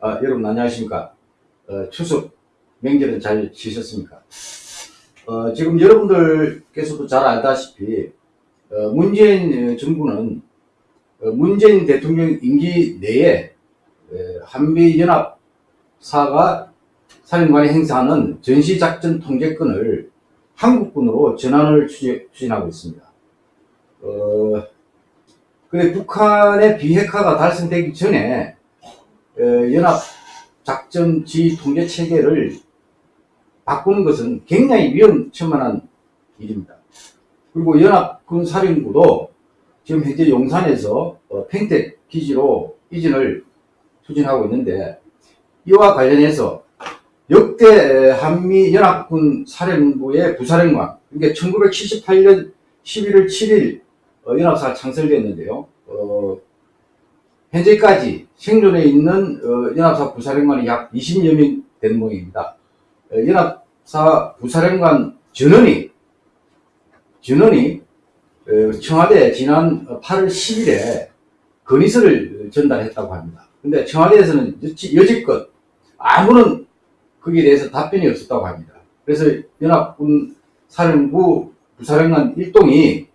아, 여러분 안녕하십니까? 어, 추석 명절은 잘 지셨습니까? 어, 지금 여러분들께서도 잘 알다시피 어, 문재인 정부는 어, 문재인 대통령 임기 내에 한미연합사가 사령관이 행사하는 전시작전 통제권을 한국군으로 전환을 추진하고 있습니다. 어, 근데 북한의 비핵화가 달성되기 전에 어, 연합 작전 지휘 통제 체계를 바꾸는 것은 굉장히 위험천만한 일입니다. 그리고 연합군 사령부도 지금 현재 용산에서 어, 팽택 기지로 이전을 추진하고 있는데 이와 관련해서 역대 한미 연합군 사령부의 부사령관 그러니까 1978년 11월 7일 연합사가 창설됐는데요. 어, 현재까지 생존해 있는 어, 연합사 부사령관이 약 20여 명 되는 모양입니다. 어, 연합사 부사령관 전원이 전원이 어, 청와대 지난 8월 10일에 건의서를 전달했다고 합니다. 근데 청와대에서는 여지껏 아무런 거기에 대해서 답변이 없었다고 합니다. 그래서 연합군 사령부 부사령관 일동이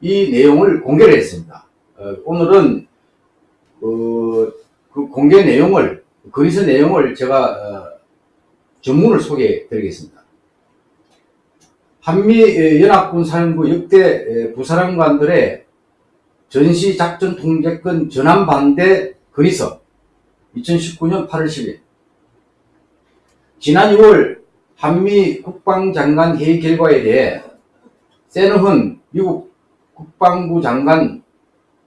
이 내용을 공개를 했습니다. 어, 오늘은 어, 그 공개 내용을 건의서 내용을 제가 어, 전문을 소개해 드리겠습니다. 한미 연합군 사령부 역대 부사령관들의 전시작전 통제권 전환 반대 건의서 2019년 8월 10일 지난 6월 한미 국방장관 회의 결과에 대해 세너훈 미국 국방부 장관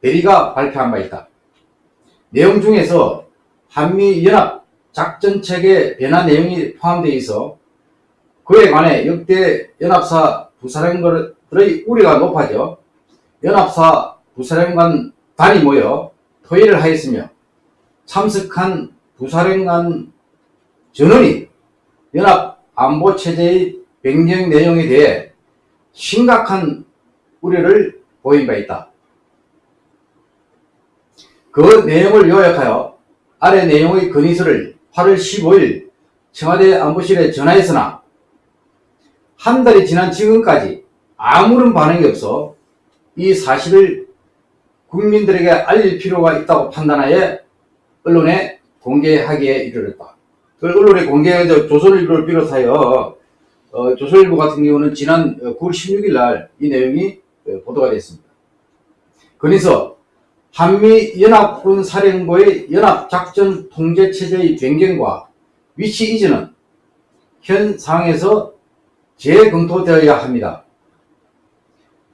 대리가 발표한 바 있다. 내용 중에서 한미연합 작전체계 변화 내용이 포함되어 있어 그에 관해 역대 연합사 부사령관들의 우려가 높아져 연합사 부사령관 단이 모여 토의를 하였으며 참석한 부사령관 전원이 연합 안보체제의 변경 내용에 대해 심각한 우려를 보인 바 있다. 그 내용을 요약하여 아래 내용의 건의서를 8월 15일 청와대 안보실에 전화했으나 한 달이 지난 지금까지 아무런 반응이 없어 이 사실을 국민들에게 알릴 필요가 있다고 판단하여 언론에 공개하기에 이르렀다. 그 언론에 공개해서 조선일보를 비롯하여 어, 조선일보 같은 경우는 지난 9월 16일 날 이 내용이 어, 보도가 됐습니다. 그래서 한미연합군 사령부의 연합작전 통제체제의 변경과 위치 이전은 현 상황에서 재검토되어야 합니다.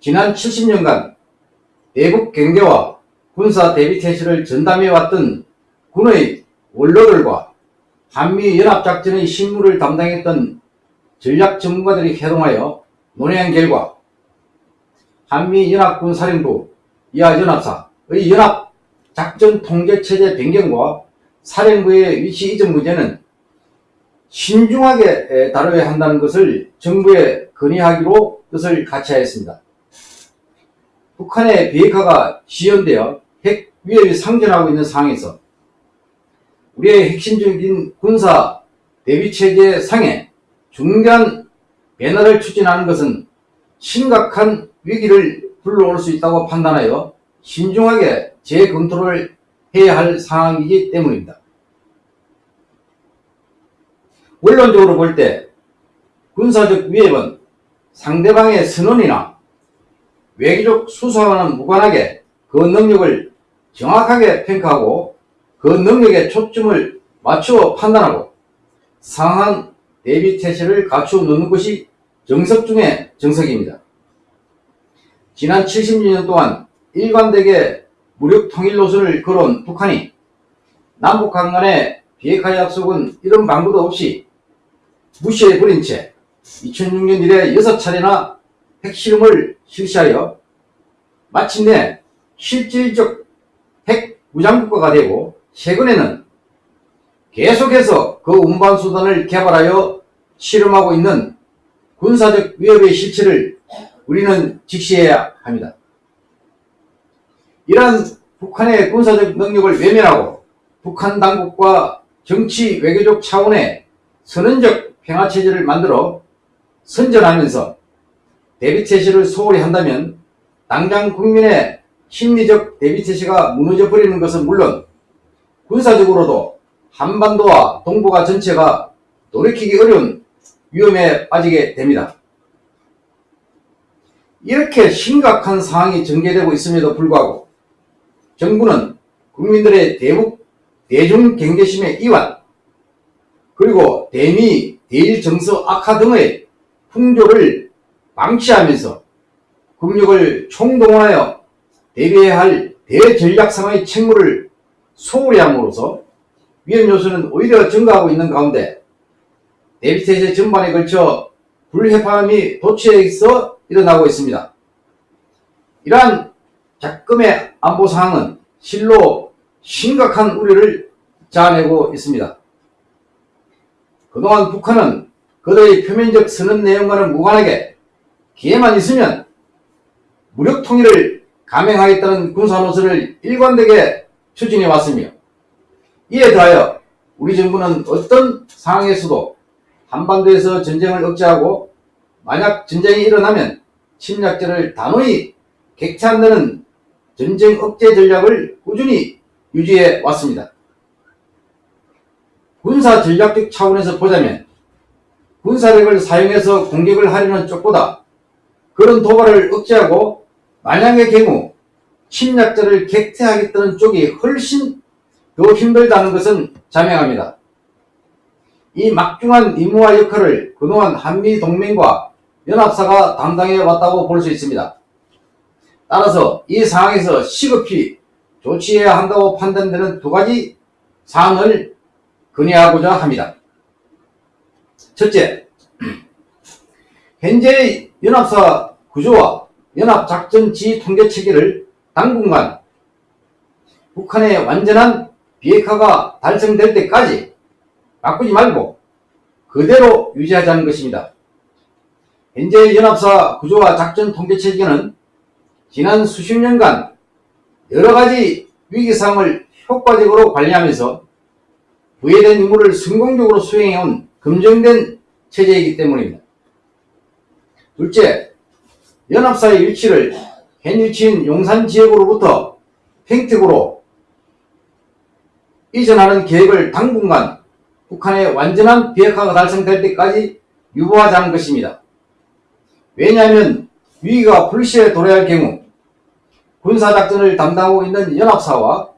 지난 70년간 대북 경계와 군사 대비 태세를 전담해왔던 군의 원로들과 한미연합작전의 실무를 담당했던 전략 전문가들이 회동하여 논의한 결과 한미연합군 사령부 이하 연합사 의 연합 작전 통제 체제 변경과 사령부의 위치 이전 문제는 신중하게 다뤄야 한다는 것을 정부에 건의하기로 뜻을 같이 하였습니다. 북한의 비핵화가 지연되어 핵 위협이 상존하고 있는 상황에서 우리의 핵심적인 군사 대비체계 상에 중대한 변화를 추진하는 것은 심각한 위기를 불러올 수 있다고 판단하여 신중하게 재검토를 해야 할 상황이기 때문입니다. 원론적으로 볼 때 군사적 위협은 상대방의 선언이나 외교적 수사와는 무관하게 그 능력을 정확하게 평가하고 그 능력에 초점을 맞추어 판단하고 상한 대비 태세를 갖추어 놓는 것이 정석 중의 정석입니다. 지난 70년 동안 일관되게 무력 통일 노선을 걸어온 북한이 남북한 간의 비핵화 약속은 이런 방법도 없이 무시해버린 채 2006년 이래 6차례나 핵실험을 실시하여 마침내 실질적 핵 무장국가가 되고 최근에는 계속해서 그 운반수단을 개발하여 실험하고 있는 군사적 위협의 실체를 우리는 직시해야 합니다. 이러한 북한의 군사적 능력을 외면하고 북한 당국과 정치 외교적 차원의 선언적 평화체제를 만들어 선전하면서 대비체제를 소홀히 한다면 당장 국민의 심리적 대비체제가 무너져 버리는 것은 물론 군사적으로도 한반도와 동북아 전체가 돌이키기 어려운 위험에 빠지게 됩니다. 이렇게 심각한 상황이 전개되고 있음에도 불구하고 정부는 국민들의 대북 대중 경계심의 이완 그리고 대미 대일 정서 악화 등의 풍조를 방치하면서 국력을 총동원하여 대비해야 할 대전략상의 책무를 소홀히 함으로써 위험 요소는 오히려 증가하고 있는 가운데 대비태세 전반에 걸쳐 불협화음이 도처에서 일어나고 있습니다. 이러한 작금의 안보 상황은 실로 심각한 우려를 자아내고 있습니다. 그동안 북한은 그들의 표면적 선언 내용과는 무관하게 기회만 있으면 무력 통일을 감행하겠다는 군사 노선을 일관되게 추진해 왔으며 이에 더하여 우리 정부는 어떤 상황에서도 한반도에서 전쟁을 억제하고 만약 전쟁이 일어나면 침략자를 단호히 객체한다는 전쟁 억제 전략을 꾸준히 유지해 왔습니다. 군사 전략적 차원에서 보자면 군사력을 사용해서 공격을 하려는 쪽보다 그런 도발을 억제하고 만약의 경우 침략자를 객퇴하겠다는 쪽이 훨씬 더 힘들다는 것은 자명합니다. 이 막중한 임무와 역할을 그동안 한미동맹과 연합사가 담당해 왔다고 볼 수 있습니다. 따라서 이 상황에서 시급히 조치해야 한다고 판단되는 두 가지 사항을 건의하고자 합니다. 첫째, 현재의 연합사 구조와 연합작전 지휘 통제 체계를 당분간 북한의 완전한 비핵화가 달성될 때까지 바꾸지 말고 그대로 유지하자는 것입니다. 현재 연합사 구조와 작전 통제 체계는 지난 수십 년간 여러 가지 위기 상황을 효과적으로 관리하면서 부여된 임무를 성공적으로 수행해온 검증된 체제이기 때문입니다. 둘째, 연합사의 위치를 현 위치인 용산 지역으로부터 평택으로 이전하는 계획을 당분간 북한의 완전한 비핵화가 달성될 때까지 유보하자는 것입니다. 왜냐하면 위기가 불시에 도래할 경우 군사작전을 담당하고 있는 연합사와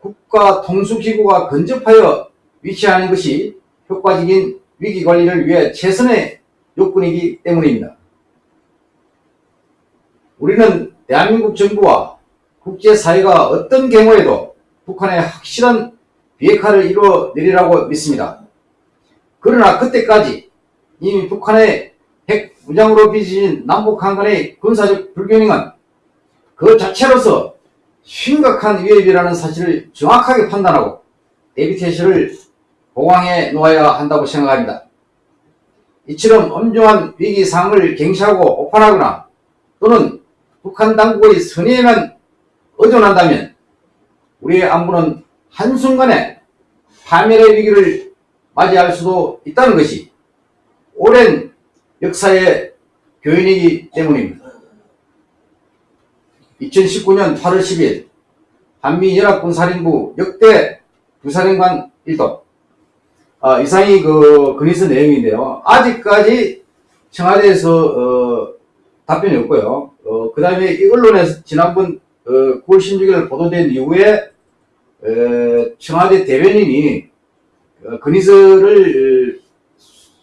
국가통수기구가 근접하여 위치하는 것이 효과적인 위기관리를 위해 최선의 요건이기 때문입니다. 우리는 대한민국 정부와 국제사회가 어떤 경우에도 북한의 확실한 비핵화를 이루어내리라고 믿습니다. 그러나 그때까지 이미 북한의 핵 무장으로 빚어진 남북한 간의 군사적 불균형은 그 자체로서 심각한 위협이라는 사실을 정확하게 판단하고 대비태세를 보강해 놓아야 한다고 생각합니다. 이처럼 엄중한 위기 상황을 경시하고 오판하거나 또는 북한 당국의 선의에만 의존한다면 우리의 안보는 한순간에 파멸의 위기를 맞이할 수도 있다는 것이 오랜 역사의 교훈이기 때문입니다. 2019년 8월 10일 한미연합군사령부 역대 부사령관 일동 아, 이상이 그 근의서 내용인데요. 아직까지 청와대에서 어, 답변이 없고요. 어, 그 다음에 이 언론에서 지난번 어, 9월 16일 보도된 이후에 에, 청와대 대변인이 어, 건의서를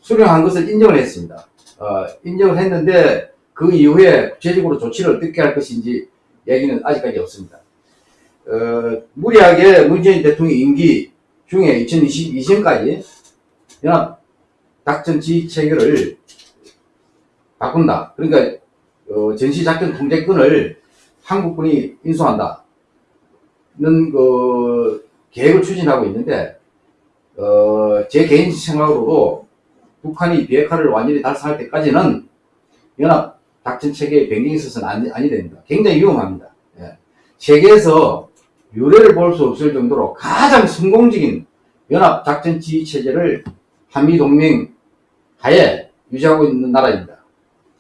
수령한 것을 인정을 했습니다. 어, 인정을 했는데 그 이후에 구체적으로 조치를 어떻게 할 것인지 얘기는 아직까지 없습니다. 어, 무리하게 문재인 대통령 임기 중에 2022년까지 연합 작전 지휘 체계를 바꾼다. 그러니까 어, 전시작전 통제권을 한국군이 인수한다. 는 그 계획을 추진하고 있는데 어, 제 개인 생각으로도 북한이 비핵화를 완전히 달성할 때까지는 연합 작전 체계의 변경이 있어서는 아니, 아니 됩니다. 굉장히 위험합니다. 예. 세계에서 유례를 볼 수 없을 정도로 가장 성공적인 연합 작전 지휘 체제를 한미 동맹 하에 유지하고 있는 나라입니다.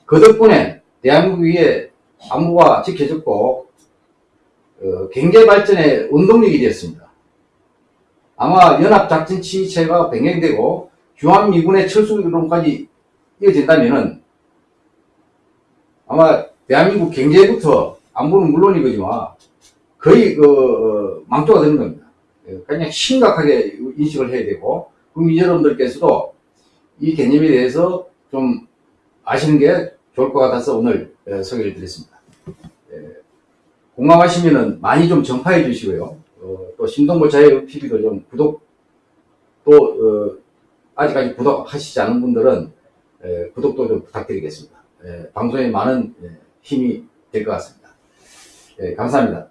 그 덕분에 대한민국 위에 안보가 지켜졌고 어, 경제 발전의 원동력이 되었습니다. 아마 연합 작전 지휘 체제가 변경되고 주한미군의 철수론까지 이어진다면은 아마 대한민국 경제부터 안보는 물론이거지만 거의 그 어, 망조가 되는 겁니다. 예, 그냥 심각하게 인식을 해야 되고 국민 여러분들께서도 이 개념에 대해서 좀 아시는 게 좋을 것 같아서 오늘 예, 소개를 드렸습니다. 예, 공감하시면은 많이 좀 전파해 주시고요. 어, 또 신동보 자유 TV도 좀 구독 또 어, 아직까지 구독하시지 않은 분들은 예, 구독도 좀 부탁드리겠습니다. 예, 방송에 많은 예, 힘이 될 것 같습니다. 예, 감사합니다.